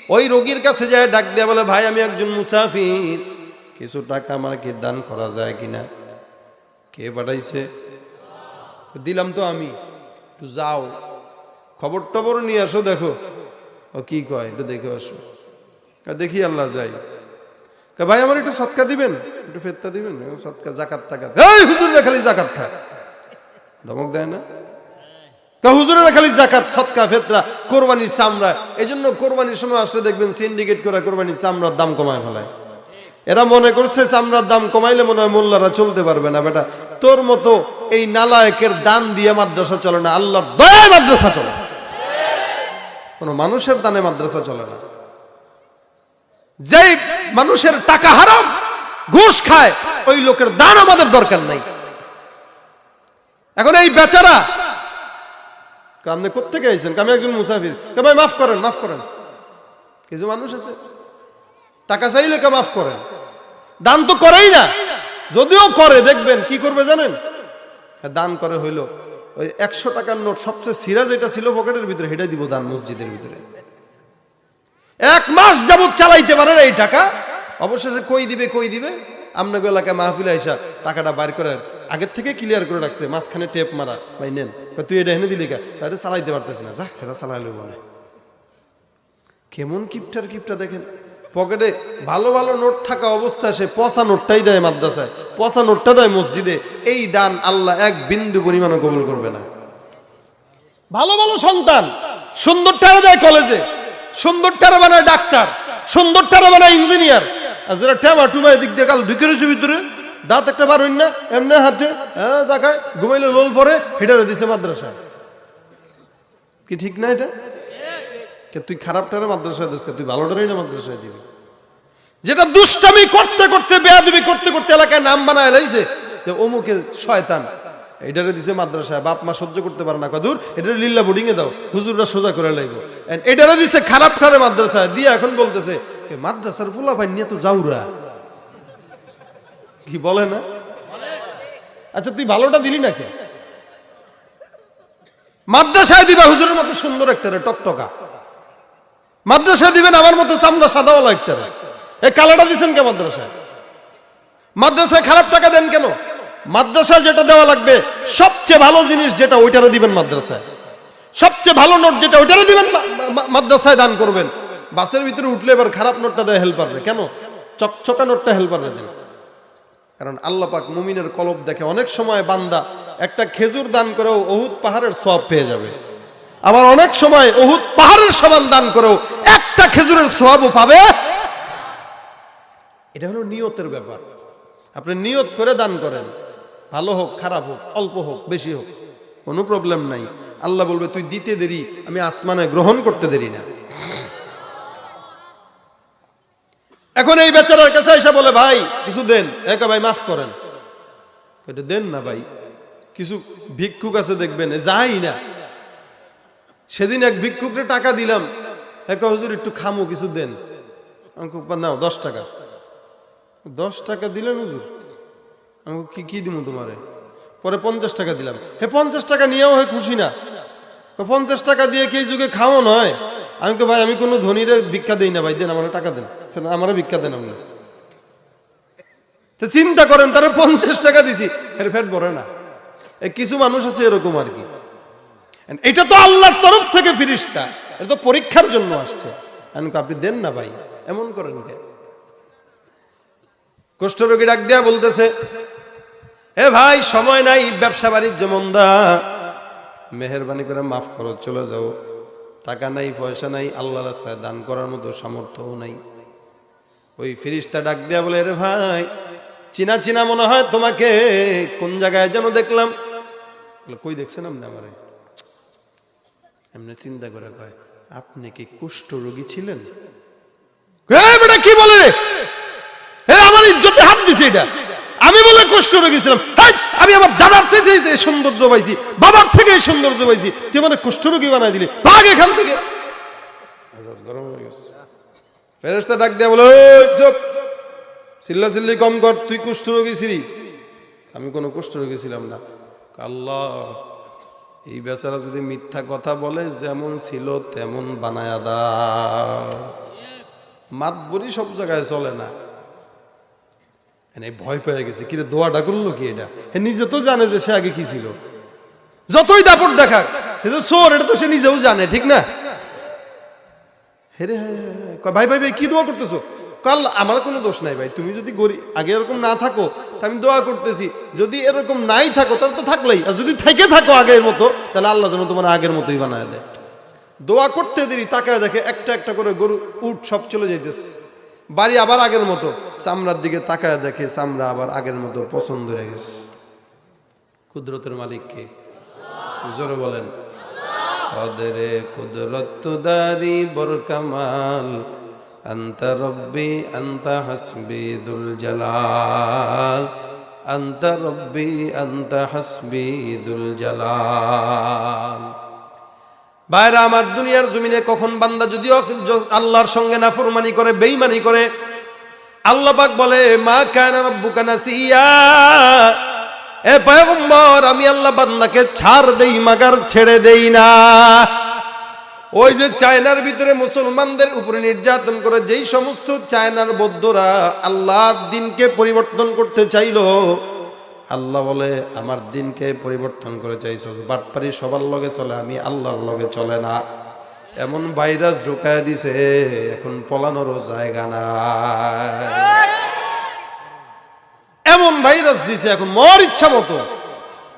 S1: ওই রোগীর কাছে যায়, ডাক দেয়া বলে, ভাই, আমি একজন মুসাফির। কিছু টাকা আমাকে দান করা যায় কিনা? কে পাঠাইছে? দিলাম তো আমি। একটু যাও। খবর টবর নিয়ে আসো, দেখো। ও কি কয়, একটু দেখে আসো। দেখি আল্লাহ যাই। ভাই আমার একটু সৎকা দিবেন? একটু ফেরতা দিবেন? সৎকা, জাকাত টাকা খালি জাকাত খা ধমক দেয় না? হুজুরেরা খালি জাকাত ফেতরা এই জন্য কোরবানির সময় আসলে দেখবেন সিন্ডিকেট করে চামড়ার দাম কমায় ফেলায়। এরা মনে করছে চামড়ার দাম কমাইলে মনে হয় মোল্লারা চলতে পারবে না তোর মতো এই নালায়কের দান দিয়ে মাদ্রাসা চলে না, আল্লাহর চলে। কোনো মানুষের দানে মাদ্রাসা চলে না। যেই মানুষের টাকা হারাম, ঘুষ খায়, ওই লোকের দান আমাদের দরকার নাই। এখন এই বেচারা আপনি কোথেকে আইছেন? আমি একজন মুসাফির। ভাই, মাফ করেন মাফ করেন। কিছু মানুষ আছে। টাকা চাইলে কে মাফ করেন দান তো করেই না। যদিও করে, দেখবেন, কি করবে জানেন? দান করে হইল, ওই একশো টাকার নোট সবচেয়ে সিরা যেটা ছিল পকেটের ভিতরে, সেটাই দিব দান মসজিদের ভিতরে। এক মাস যাবত চালাইতে পারে না এই টাকা। অবশেষে কই দিবে কই দিবে? আপনাকে এলাকায় মাহফিল আইসা টাকাটা বাইর করে আগের থেকে ক্লিয়ার করে রাখছে, মাঝখানে টেপ মারা। ভাই, নেন। তুই এটা এনে দিলি কা? তাহলে চালাইতে পারতেছি না। যা, এটা চালাইলো মনে কেমন কিপটার কিপটা দেখেন। পকেটে ভালো ভালো নোট থাকা অবস্থায় সে পচা নোটটাই দেয় মাদ্রাসায়। পচা নোটটা দেয় মসজিদে। এই দান আল্লাহ এক বিন্দু পরিমাণও কবুল করবে না। ভালো ভালো সন্তান, সুন্দর টারা দেয় কলেজে। সুন্দর টারা বানায় ডাক্তার, সুন্দর টারা বানায় ইঞ্জিনিয়ার। আর যারা ট্যামা টুমা এদিক দিয়ে কাল ঢুকে রয়েছে ভিতরে, দাঁত একটা বার হইন না, এমনি হাঁটে হ্যাঁ দেখায়, ঘুমাইলে লোল পরে, হেটারে দিছে মাদ্রাসা। কি ঠিক না এটা? তুই খারাপটারে মাদ্রাসায় দিস তুই ভালোটারই না মাদ্রাসায় দিবি? যেটা দুষ্টামি করতে করতে, বেয়াদবি করতে করতে এলাকায় নাম বানায় লাইছে, যে অমুকে শয়তান। এটারে দিছে মাদ্রাসায়, বাপ মা সহ্য করতে পারে না। কদূর এটারে লিল্লা বোর্ডিং এ দাও, হুজুররা সোজা করে লাইব। এটারে দিছে খারাপ ঠারে মাদ্রাসায়, দিয়ে এখন বলতেছে মাদ্রাসার পোলা ভাই নিয়ে তো যাউরা কি বলে না? আচ্ছা তুই ভালোটা দিলি না কে? মাদ্রাসায় দিবা হুজুরের মতো সুন্দর একটা রে টকটকা। মাদ্রাসায় দিবেন আমার মতো চামড়া সাদাওয়ালা একটা রে এই কালাটা দিছেন কে মাদ্রাসায়? মাদ্রাসায় খারাপ টাকা দেন কেন? মাদ্রাসায় যেটা দেওয়া লাগবে, সবচেয়ে ভালো জিনিস যেটা ওইটারও দিবেন মাদ্রাসায়। সবচেয়ে ভালো নোট যেটা ওইটারও দিবেন মাদ্রাসায় দান করবেন। বাসের ভিতরে উঠলে এবার খারাপ নোটটা দেয় হেল্পাররে কেন? চকচকা নোটটা হেল্পাররে দেন। কারণ আল্লাপাক মুমিনের কলব দেখে অনেক সময় বান্দা একটা খেজুর দান করেও অহুদ পাহাড়ের সব পেয়ে যাবে। আবার অনেক সময় অহুদ পাহাড়ের সমান দান করেও একটা খেজুরের সবও পাবে। এটা হলো নিয়তের ব্যাপার। আপনি নিয়ত করে দান করেন। ভালো হোক, খারাপ হোক, অল্প হোক, বেশি হোক। কোনো প্রবলেম নাই। আল্লাহ বলবে, তুই দিতে দেরি, আমি আসমানে গ্রহণ করতে দেরি না। এখন এই বেচারার কাছে এসে বলে, ভাই, কিছু দেন। একা ভাই, মাফ করেন। এটা দেন না ভাই। কিছু ভিক্ষুক আছে দেখবেন যাই না। সেদিন এক ভিক্ষুকরে টাকা দিলাম। একা হুজুর, একটু খামো, কিছু দেন। নাও, দশ টাকা। দশ টাকা দিলেন হুজুর। আমি কি কি দিব তোমারে? পরে পঞ্চাশ টাকা দিলাম। হে, পঞ্চাশ টাকা নিয়েও হয় খুশি না। পঞ্চাশ টাকা দিয়ে কি যুগে খাওয়া নয় আমি তো ভাই, আমি কোনো ধনীরে ভিক্ষা দেই না, ভাই, দেন, আমার টাকা দেন। আমারও ভিক্ষা দেন আপনি। তো চিন্তা করেন, তারা পঞ্চাশ টাকা দিছি। ফের ফের ভরে না। কিছু মানুষ আছে এরকম আর কি। এটা তো আল্লাহর তরফ থেকে ফিরিস্তা। এটা তো পরীক্ষার জন্য আসছে। আমি আপনি দেন না, ভাই, এমন করেন কে? কুষ্ঠরোগী ডাক দেয়া বলতেছে এ ভাই, সময় নাই, ব্যবসা বাণিজ্য মন্দা। মেহরবানি করে মাফ করো, চলে যাও। টাকা নাই, পয়সা নাই আল্লাহ রাস্তায় দান করার মতো সামর্থ্যও নাই। ওই ফিরিস্তা ডাক দেয়া বলে রে ভাই, চিনা চিনা মনে হয় তোমাকে, কোন জায়গায় যেন দেখলাম? কই দেখছেন আপনি আমার? এমনি চিন্তা করে কয়, আপনি কি কুষ্ঠ রোগী ছিলেন? কি বলে রে? আমার ইজ্জতে হাত দিছে এটা। আমি বলে কষ্ট রোগী ছিলাম হেই, আমি আমার দাদার থেকে সৌন্দর্য পাইছি বাবার থেকে সৌন্দর্য পাইছি তুই মানে কুষ্ঠ রোগী বানাই দিলি। ভাগ এখান থেকে। হয়ে ডাক চিল্লা চিল্লি কর তুই কুষ্ঠ আমি কোনো কুষ্ঠ রোগী ছিলাম না। আল্লাহ এই বেচারা যদি মিথ্যা কথা বলে যেমন ছিল তেমন বানায়া দা মাত বলি সব জায়গায় চলে না। এনে ভয় পেয়ে গেছে। কিরে দোয়াটা করল কি এটা? হে, নিজে তো জানে যে সে আগে কি ছিল। যতই দাপট দেখাক, সে তো চোর, এটা তো সে নিজেও জানে, ঠিক না? হেরে ভাই ভাই ভাই, কি দোয়া করতেছো? কাল আমার কোনো দোষ নাই ভাই। তুমি যদি গরি, আগে এরকম না থাকো, তা আমি দোয়া করতেছি। যদি এরকম নাই থাকো, তাহলে তো থাকলেই। আর যদি থেকে থাকো আগের মতো, তাহলে আল্লাহ যেন তোমার আগের মতোই বানায় দেয়। দোয়া করতে দেরি, তাকায় দেখে একটা একটা করে গরু উঠ সব চলে যাইতেছে। বাড়ি আবার আগের মতো। চামড়ার দিকে তাকায় দেখে চামড়া আবার আগের মতো পছন্দ হয়ে গেছে। কুদরতের মালিককে জোরে বলেন। কদরে কুদরত দারি বরকামাল, আন্তা রব্বি, আন্তা হাসবি দুল জালাল, আন্তা রব্বি, আন্তা হাসবি দুল জালাল। বাইরে আমার দুনিয়ার জমিনে কখন বান্দা যদিও আল্লাহর সঙ্গে নাফরমানি করে, বেইমানি করে, আল্লাহ পাক বলে, মা কানা রব্বুকা নাসিয়া। এ পয়গম্বর, আমি আল্লাহ বান্দাকে ছাড় দেই, মাগার ছেড়ে দেই না। ওই যে চায়নার ভিতরে মুসলমানদের উপরে নির্যাতন করে, যেই সমস্ত চায়নার বৌদ্ধরা আল্লাহর দিনকে পরিবর্তন করতে চাইলো আল্লাহ বলে, আমার দিনকে পরিবর্তন করে চাইছস। বাটপারি সবার লগে চলে, আমি আল্লাহর লগে চলে না। এমন ভাইরাস ঢুকায় দিছে, এখন পলানোরও জায়গা না এমন ভাইরাস দিছে, এখন মর ইচ্ছা মতো।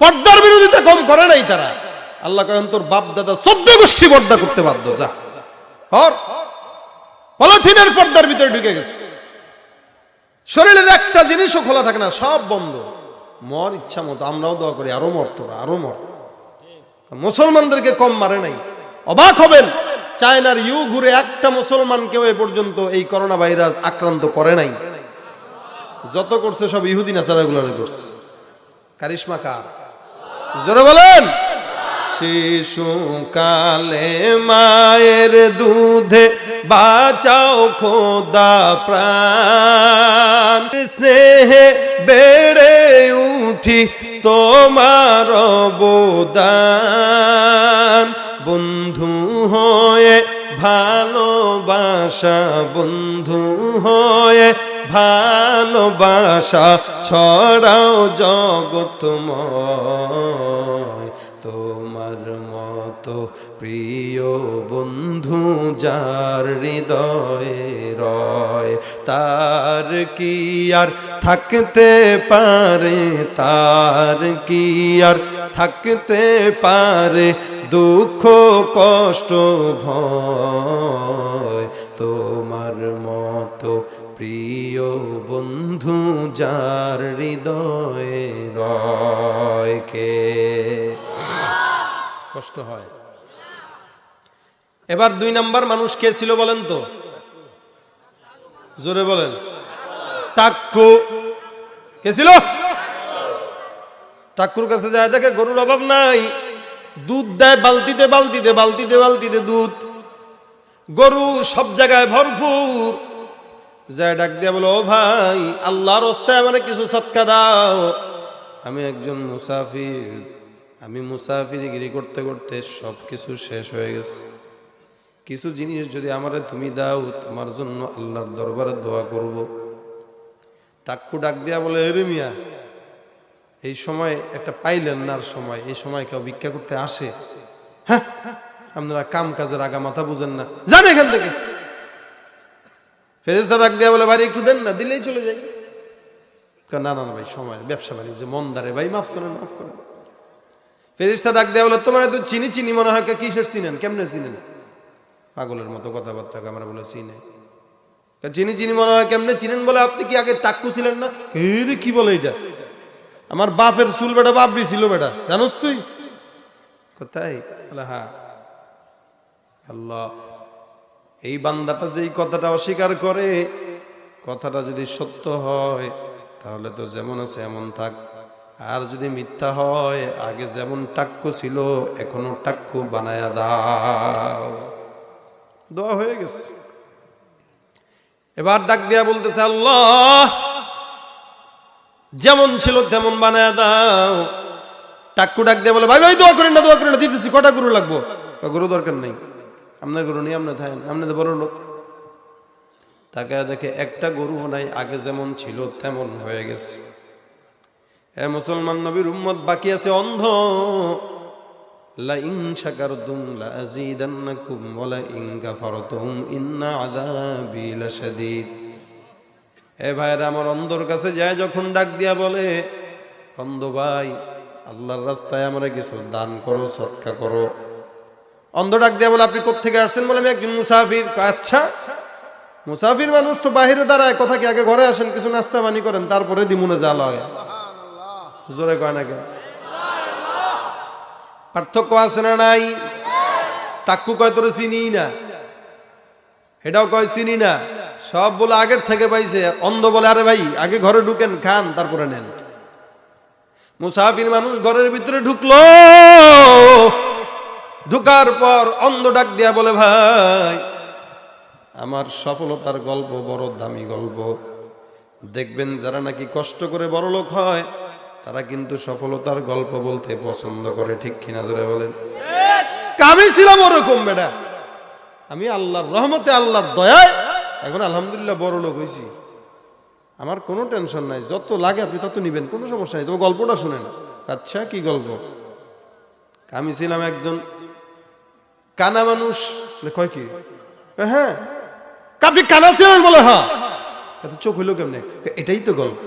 S1: পর্দার বিরোধিতা কম করে নাই তারা। আল্লাহ কেন তোর বাপ দাদা চোদ্দ গোষ্ঠী পর্দা করতে বাধ্য, যা। পলিথিনের পর্দার ভিতরে ঢুকে গেছে। শরীরের একটা জিনিসও খোলা থাকে না, সব বন্ধ। মর, ইচ্ছা মতো, আমরাও দোয়া করি, আরও মর তোরা, আরও মর। মুসলমানদেরকে কম মারে নাই। অবাক হবেন, চায়নার ইউ ঘুরে একটা মুসলমানকেও এ পর্যন্ত এই করোনা ভাইরাস আক্রান্ত করে নাই। যত করছে সব ইহুদি নাসারাগুলো করছে। কারিশমা কার? জোরে বলেন। শিশুকালে মায়ের দুধে বাঁচাও খোদা প্রাণ। স্নেহে বেড়ে উঠি তোমার অবদান। বন্ধু হয়ে ভালোবাসা বন্ধু হয়ে ভালোবাসা ছড়াও জগতময় তোমার মতো প্রিয় বন্ধু, যার হৃদয়ে রয়, তার কি আর থাকতে পারে? তার কি আর থাকতে পারে? দুঃখ, কষ্ট, ভয়, তোমার মতো প্রিয় বন্ধু, যার হৃদয়ে রয় কে? কষ্ট হয়। এবার দুই নাম্বার মানুষ কে ছিল বলেন তো? জোরে বলেন। টাক্কু কে ছিল? টাক্কুর কাছে যায়, দেখে গরুর অভাব নাই। দুধ দেয়, বালতিতে বালতিতে বালতিতে বালতিতে দুধ। গরু সব জায়গায় ভরপুর। যায় ডাক দিয়া বলো, ও ভাই, আল্লাহর রাস্তায় আমার কিছু সৎকা দাও। আমি একজন মুসাফির। আমি মুসাফিরগিরি করতে করতে সব কিছু শেষ হয়ে গেছে। কিছু জিনিস যদি আমারে তুমি দাও, তোমার জন্য আল্লাহর দরবারে দোয়া করব। টাক্কু ডাক দিয়া বলে, এরে মিয়া, এই সময় একটা পাইলেন না সময়, এই সময় কেউ ভিক্ষা করতে আসে? হ্যাঁ আপনারা কাম কাজের আগা মাথা বুঝেন না। জান এখান থেকে। ফেরেস্তা ডাক দেয়া বলে বাড়ি একটু দেন না, দিলেই চলে যাই না না ভাই, সময় ব্যবসা বাণিজ্য, মন্দারে, ভাই, মাফ করেন মাফ করেন। ফেরিস্তা ডাক দেওয়া বলে তোমার তো চিনি চিনি মনে হয় কিসের চিনেন? কেমনে চিনেন? পাগলের মতো কথাবার্তা আমরা বলে চিনে। চিনি চিনি মনে হয় কেমনে চিনেন বলে আপনি কি আগে টাক্কু ছিলেন না? রে, কি বলে এটা? আমার বাপের চুল বেটা, বাপরি ছিল বেটা, জানোস তুই? কোথায়? হ্যাঁ। আল্লাহ, এই বান্দাটা যেই কথাটা অস্বীকার করে, কথাটা যদি সত্য হয়, তাহলে তো যেমন আছে, এমন থাক। আর যদি মিথ্যা হয়, আগে যেমন টাক্কু ছিল, এখনও টাক্কু বানায়া দাও। দোয়া হয়ে গেছে। এবার ডাক দিয়া বলতেছে, আল্লাহ, যেমন ছিল তেমন বানায়া দাও। টাক্কু ডাক দিয়ে বলে, ভাই ভাই, দোয়া করেন না, দোয়া করেন না, দিতেছি, কটা গরু লাগবো? গরু দরকার নেই, আপনার গরু নেই আপনার থাকেন, আপনি তো বড় লোক। তাকে দেখে একটা গরু নাই, আগে যেমন ছিল তেমন হয়ে গেছে। এ মুসলমান নবীর উম্মত বাকি আছে অন্ধ। ইন্না এ ভাইরা আমার অন্ধর কাছে যায় যখন ডাক দিয়া বলে, অন্ধ ভাই, আল্লাহর রাস্তায় আমরা কিছু দান করো করো। অন্ধ ডাক বলে, আপনি কোত্থেকে আসছেন? বলে, আমি একজন মুসাফির। আচ্ছা মুসাফির মানুষ তো বাহিরে দাঁড়ায়, কথা কি আগে ঘরে আসেন, কিছু নাস্তা পানি করেন, তারপরে দিমুনে যা লয় জোরে কয় পার্থক্য আছে না নাই? টাক্কু কয়, তোরে চিনি না। এটাও কয়, চিনি না। সব বলে আগের থেকে পাইছে অন্ধ বলে, আরে ভাই, আগে ঘরে ঢুকেন, খান, তারপরে নেন। মুসাফির মানুষ ঘরের ভিতরে ঢুকলো। ঢুকার পর অন্ধ ডাক দিয়া বলে, ভাই, আমার সফলতার গল্প বড় দামি গল্প। দেখবেন যারা নাকি কষ্ট করে বড় লোক হয় তারা কিন্তু সফলতার গল্প বলতে পছন্দ করে ঠিক কিনা জোরে বলেন? আমি ছিলাম ওরকম বেটা। আমি আল্লাহর রহমতে আল্লাহর দয়ায় এখন আলহামদুলিল্লাহ বড় লোক হয়েছি আমার কোনো টেনশন নাই যত লাগে আপনি তত নিবেন কোনো সমস্যা নেই। তবে গল্পটা শুনেন। আচ্ছা কি গল্প? আমি ছিলাম একজন কানা মানুষ। বলে, কয় কি? হ্যাঁ। আপনি কানা ছিলেন বলে হ্যাঁ। চোখ হইল কেমনে? এটাই তো গল্প।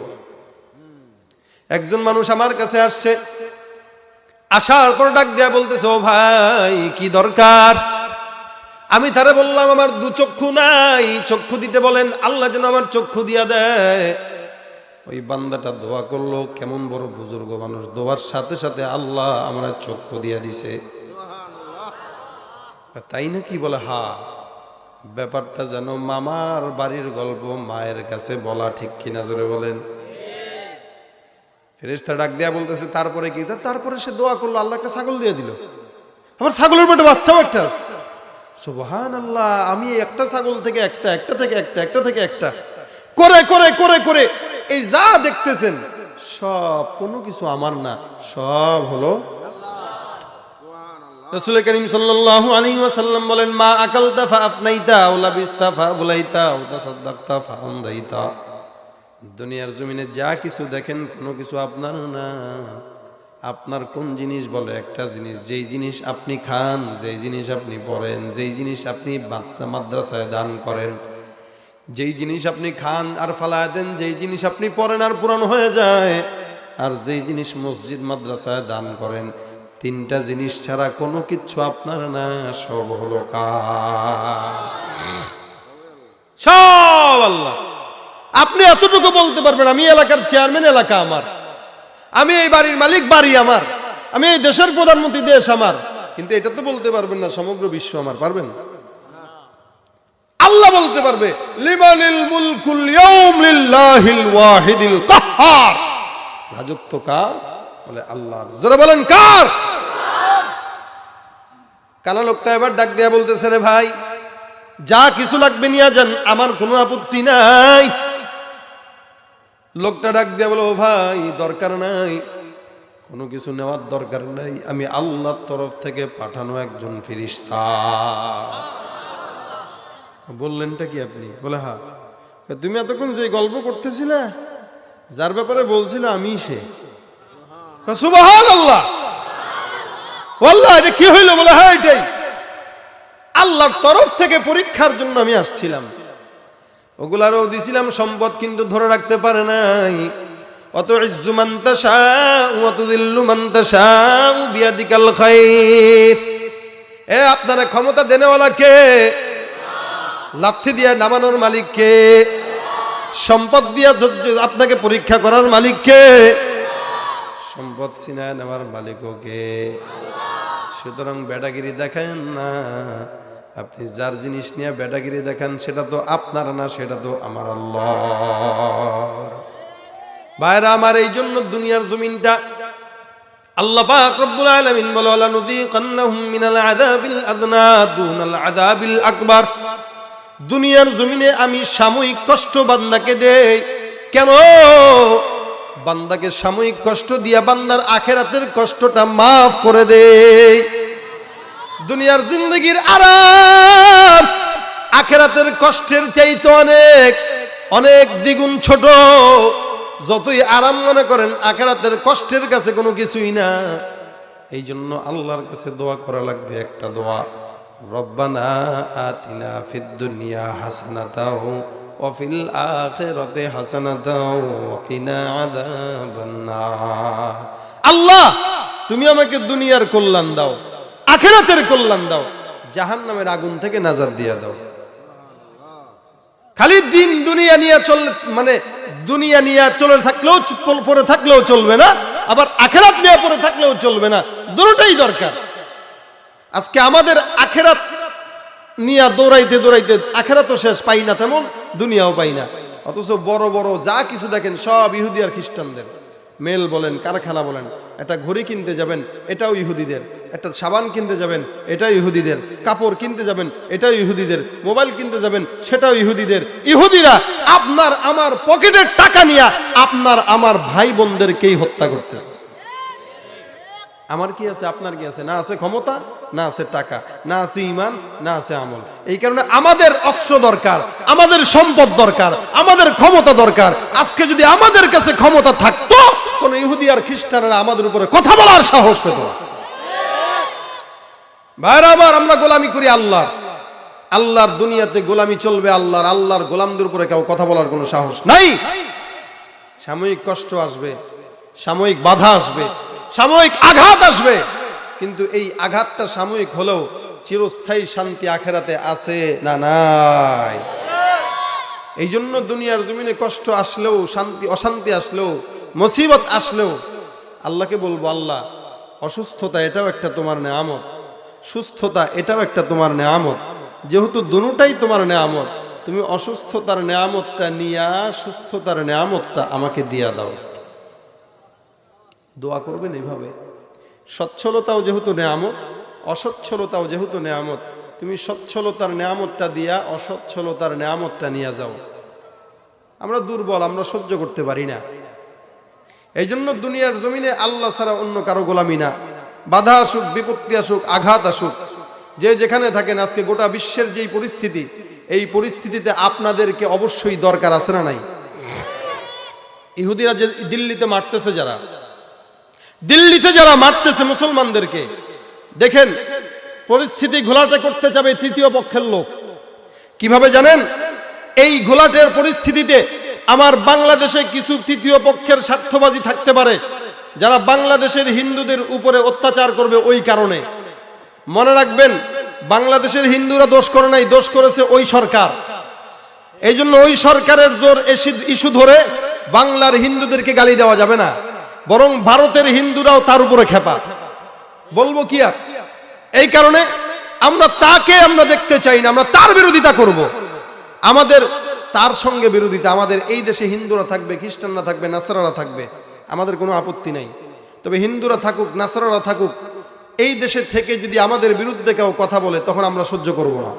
S1: একজন মানুষ আমার কাছে আসছে, আসার পর ডাক দেয়া বলতেছে, ও ভাই, কি দরকার? আমি তারে বললাম, আমার দু চক্ষু নাই। চক্ষু দিতে বলেন, আল্লাহ যেন আমার চক্ষু দিয়া দেয়। ওই বান্দাটা দোয়া করল, কেমন বড় বুজুর্গ মানুষ। দোয়ার সাথে সাথে আল্লাহ আমার চক্ষু দিয়া দিছে। তাই নাকি বলে, হা, ব্যাপারটা যেন মামার বাড়ির গল্প মায়ের কাছে বলা ঠিক কিনা জোরে বলেন। ফেরেস্তা ডাক দেয়া বলতেছে, তারপরে কি? তারপরে সে দোয়া করল, আল্লাহ একটা ছাগল দিয়ে দিল। আমার ছাগলের পেটে বাচ্চাও একটা সুবহান আল্লাহ আমি একটা ছাগল থেকে একটা একটা থেকে একটা একটা থেকে একটা। করে করে করে করে, এই যা দেখতেছেন, সব কোনো কিছু আমার না, সব হলো রসুল করিম সাল্লাল্লাহু আলাইহি ওয়াসাল্লাম বলেন, মা আকালতা দুনিয়ার জমিনে যা কিছু দেখেন, কোনো কিছু আপনার না। আপনার কোন জিনিস বলে? একটা জিনিস। যেই জিনিস আপনি খান, যেই জিনিস আপনি পড়েন, যেই জিনিস আপনি বাচ্চা মাদ্রাসায় দান করেন, যেই জিনিস আপনি খান আর ফালায় দেন, যেই জিনিস আপনি পড়েন আর পুরানো হয়ে যায়, আর যেই জিনিস মসজিদ, মাদ্রাসায় দান করেন, তিনটা জিনিস ছাড়া কোনো কিচ্ছু আপনার না, সব হলো কার। সব আল্লাহ। আপনি এতটুকু বলতে পারবেন আমি এলাকার চেয়ারম্যান এলাকা আমার। আমি এই বাড়ির মালিক বাড়ি আমার। আমি এই দেশের প্রধানমন্ত্রী দেশ আমার। কিন্তু এটা তো বলতে পারবেন না সমগ্র বিশ্ব আমার পারবেন? আল্লাহ বলতে পারবে লিমানিল মুলকুল লিল্লাহিল ওয়াহিদিল কাহ্হার রাজত্ব কার? বলে আল্লাহ জোরে বলেন কার? কানা লোকটা এবার ডাক দিয়া বলতেছে রে ভাই যা কিছু লাগবে নিয়ে যান আমার কোনো আপত্তি নাই। লোকটা ডাক দিয়া বলো ভাই, দরকার নাই। কোনো কিছু নেওয়ার দরকার নাই। আমি আল্লাহর তরফ থেকে পাঠানো একজন ফিরিস্তা বললেনটা কি আপনি? বলে হ্যাঁ। তুমি এতক্ষণ যে গল্প করতেছিলে, যার ব্যাপারে বলছিল আমি সে। আল্লাহ এটা কি হইল? বলে হ্যাঁ এটাই। আল্লাহর তরফ থেকে পরীক্ষার জন্য আমি আসছিলাম। ওগুলারও দিছিলাম সম্পদ, কিন্তু ধরে রাখতে পারে নাই। অত ইজ্জু মান তাশাউ ওয়া তুযিল্লু মান তাশাউ বিয়াদিকাল খায়র এ, আপনারা ক্ষমতা দেনেওয়ালা কে লাথি দিয়ে নামানোর মালিক কে সম্পদ দিয়ে আপনাকে পরীক্ষা করার মালিক কে সম্পদ সিনায় নেওয়ার মালিকও কে? সুতরাং বেটাগিরি দেখেন না। আপনি যার জিনিস নিয়ে বেটাগিরি দেখান, সেটা তো আপনার না, সেটা তো আমার আল্লাহর। ভাইরা, আমার এই জন্য দুনিয়ার জমিনটা আল্লাহ পাক রব্বুল আলামিন ওয়ালা নুযীকান্নাহুম মিনাল আযাবিল আদনা দুনাল আযাবিল আকবার। দুনিয়ার জমিনে আমি সাময়িক কষ্ট বান্দাকে দেই। কেন? বান্দাকে সাময়িক কষ্ট দিয়া বান্দার আখেরাতের কষ্টটা মাফ করে দেই। দুনিয়ার জিন্দগির আরাম আখেরাতের কষ্টের চাইতে অনেক অনেক দ্বিগুণ ছোট। যতই আরাম মনে করেন, আখেরাতের কষ্টের কাছে কোনো কিছুই না। এই জন্য আল্লাহর কাছে দোয়া করা লাগবে, একটা দোয়া। রব্বানা আতিনা ফিদ দুনিয়া হাসানাতাও ওয়াফিল আখিরাতে হাসানাতাও, ওয়া কিনা আযাবান নার আল্লাহ, তুমি আমাকে দুনিয়ার কল্যাণ দাও, আখেরাতের কল্যাণ দাও, জাহান্নামের আগুন থেকে নাজার দিয়া দাও। খালি দিন দুনিয়া নিয়ে চল মানে দুনিয়া নিয়ে চলে থাকলেও পরে থাকলেও চলবে না, আবার আখেরাত নিয়ে পরে থাকলেও চলবে না দুটোটাই দরকার। আজকে আমাদের আখেরাত নিয়ে দৌড়াইতে দৌড়াইতে আখেরাতও শেষ পাই না তেমন, দুনিয়াও পাই না। অথচ বড় বড় যা কিছু দেখেন সব ইহুদি আর খ্রিস্টানদের। মেল বলেন, কারখানা বলেন, একটা ঘড়ি কিনতে যাবেন, এটাও ইহুদিদের। একটা সাবান কিনতে যাবেন, এটাও ইহুদিদের। কাপড় কিনতে যাবেন, এটাও ইহুদিদের। মোবাইল কিনতে যাবেন, সেটাও ইহুদিদের। ইহুদিরা আপনার, আমার পকেটের টাকা নিয়ে আপনার, আমার ভাই বোনদেরকেই হত্যা করতেছে। আমার কি আছে, আপনার কি আছে? না আছে ক্ষমতা, না আছে টাকা, না আছে ইমান, না আছে আমল। এই কারণে আমাদের অস্ত্র দরকার, আমাদের সম্পদ দরকার, আমাদের ক্ষমতা দরকার। আজকে যদি আমাদের কাছে ক্ষমতা থাকতো, কোন ইহুদি আর খ্রিস্টানরা আমাদের উপরে কথা বলার সাহস পেত না। ভাইরা আমার আমরা গোলামি করি আল্লাহ আল্লাহর দুনিয়াতে গোলামি চলবে আল্লাহর আল্লাহর গোলামদের উপরে কেউ কথা বলার কোনো সাহস নাই। সাময়িক কষ্ট আসবে, সাময়িক বাধা আসবে, সাময়িক আঘাত আসবে। কিন্তু এই আঘাতটা সাময়িক হলেও চিরস্থায়ী শান্তি আখেরাতে আছে না নাই? এই জন্য দুনিয়ার জমিনে কষ্ট আসলেও, শান্তি, অশান্তি আসলেও, মুসিবত আসলেও, আল্লাহকে বলব, আল্লাহ, অসুস্থতা এটাও একটা তোমার নেয়ামত। সুস্থতা, এটাও একটা তোমার নেয়ামত। যেহেতু দুটাই তোমার নেয়ামত, তুমি অসুস্থতার নেয়ামতটা নিয়া সুস্থতার নেয়ামতটা আমাকে দিয়া দাও। দোয়া করবেন এইভাবে সচ্ছলতাও যেহেতু নেয়ামত, অসচ্ছলতাও যেহেতু নেয়ামত, তুমি সচ্ছলতার নেয়ামতটা দিয়া অসচ্ছলতার নেয়ামতটা নিয়ে যাও। আমরা দুর্বল, আমরা সহ্য করতে পারি না। এই জন্য দুনিয়ার জমিনে আল্লাহ ছাড়া অন্য কারও গোলামি না। বাধা আসুক, বিপত্তি আসুক, আঘাত আসুক, যে যেখানে থাকেন, আজকে গোটা বিশ্বের যেই পরিস্থিতি, এই পরিস্থিতিতে আপনাদেরকে অবশ্যই দরকার আছে না নাই? ইহুদিরা যে দিল্লিতে মারতেছে যারা, দিল্লিতে যারা মারতেছে মুসলমানদেরকে, দেখেন পরিস্থিতি ঘোলাটে করতে যাবে তৃতীয় পক্ষের লোক। কীভাবে জানেন? এই ঘোলাটের পরিস্থিতিতে আমার বাংলাদেশে কিছু তৃতীয় পক্ষের স্বার্থবাদী থাকতে পারে। যারা বাংলাদেশের হিন্দুদের উপরে অত্যাচার করবে ওই কারণে। মনে রাখবেন, বাংলাদেশের হিন্দুরা দোষ করে নাই, দোষ করেছে ওই সরকার। এই জন্য ওই সরকারের জোর ইস্যু ধরে বাংলার হিন্দুদেরকে গালি দেওয়া যাবে না। বরং ভারতের হিন্দুরাও তার উপরে খেপা। বলব কি আর? এই কারণে আমরা তাকে আমরা দেখতে চাই না, আমরা তার বিরোধিতা করব। আমাদের, তার সঙ্গে বিরোধিতা। আমাদের এই দেশে হিন্দুরা থাকবে, খ্রিস্টানরা থাকবে, নাসারারা থাকবে। আমাদের কোনো আপত্তি নাই। তবে হিন্দুরা থাকুক, নাসারারা থাকুক, এই দেশে থেকে যদি আমাদের বিরুদ্ধে কেউ কথা বলে, তখন আমরা সহ্য করব না।